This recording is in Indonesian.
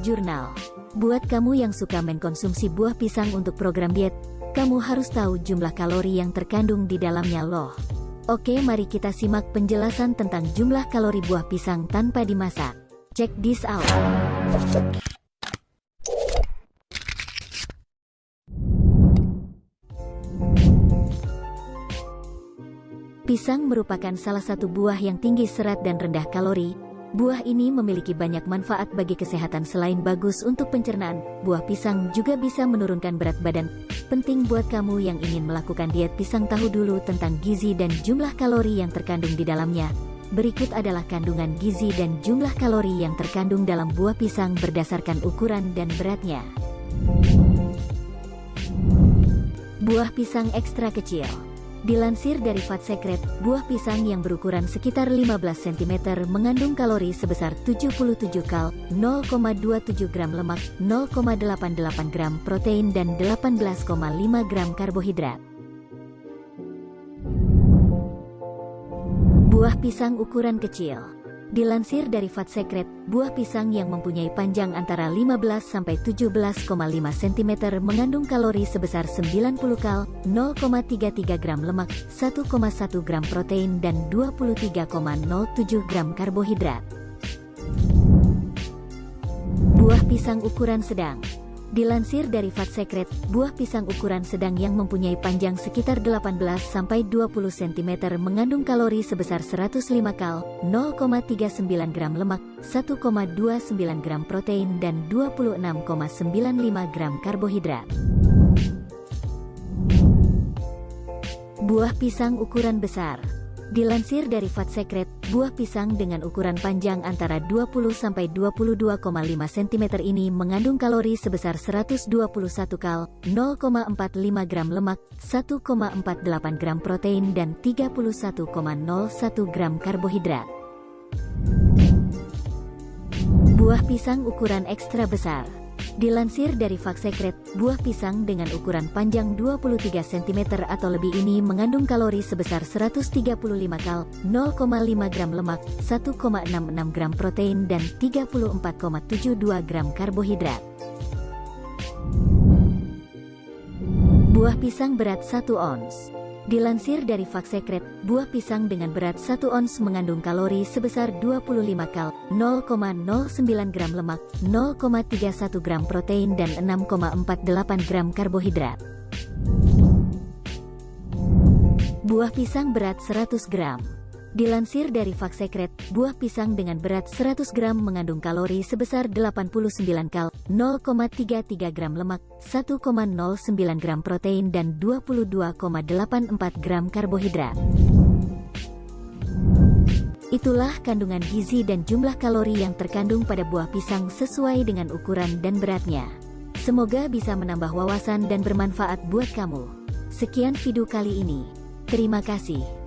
Jurnal. Buat kamu yang suka mengkonsumsi buah pisang untuk program diet, kamu harus tahu jumlah kalori yang terkandung di dalamnya loh. Oke mari kita simak penjelasan tentang jumlah kalori buah pisang tanpa dimasak. Check this out. Pisang merupakan salah satu buah yang tinggi serat dan rendah kalori. Buah ini memiliki banyak manfaat bagi kesehatan selain bagus untuk pencernaan. Buah pisang juga bisa menurunkan berat badan. Penting buat kamu yang ingin melakukan diet pisang tahu dulu tentang gizi dan jumlah kalori yang terkandung di dalamnya. Berikut adalah kandungan gizi dan jumlah kalori yang terkandung dalam buah pisang berdasarkan ukuran dan beratnya. Buah pisang ekstra kecil Dilansir dari Fat Secret, buah pisang yang berukuran sekitar 15 cm mengandung kalori sebesar 77 kal, 0,27 gram lemak, 0,88 gram protein dan 18,5 gram karbohidrat. Buah pisang ukuran kecil Dilansir dari Fat Secret, buah pisang yang mempunyai panjang antara 15-17,5 cm mengandung kalori sebesar 90 kal, 0,33 gram lemak, 1,1 gram protein dan 23,07 gram karbohidrat. Buah pisang ukuran sedang Dilansir dari Fat Secret, buah pisang ukuran sedang yang mempunyai panjang sekitar 18-20 cm mengandung kalori sebesar 105 kal, 0,39 gram lemak, 1,29 gram protein dan 26,95 gram karbohidrat. Buah pisang ukuran besar Dilansir dari Fat Secret, buah pisang dengan ukuran panjang antara 20-22,5 cm ini mengandung kalori sebesar 121 kal, 0,45 gram lemak, 1,48 gram protein dan 31,01 gram karbohidrat. Buah pisang ukuran ekstra besar Dilansir dari Fak Secret, buah pisang dengan ukuran panjang 23 cm atau lebih ini mengandung kalori sebesar 135 kal, 0,5 gram lemak, 1,66 gram protein dan 34,72 gram karbohidrat. Buah pisang berat 1 ons Dilansir dari Fak Secret, buah pisang dengan berat 1 ons mengandung kalori sebesar 25 kal, 0,09 gram lemak, 0,31 gram protein dan 6,48 gram karbohidrat. Buah pisang berat 100 gram Dilansir dari Fak Secret, buah pisang dengan berat 100 gram mengandung kalori sebesar 89 kal, 0,33 gram lemak, 1,09 gram protein dan 22,84 gram karbohidrat. Itulah kandungan gizi dan jumlah kalori yang terkandung pada buah pisang sesuai dengan ukuran dan beratnya. Semoga bisa menambah wawasan dan bermanfaat buat kamu. Sekian video kali ini. Terima kasih.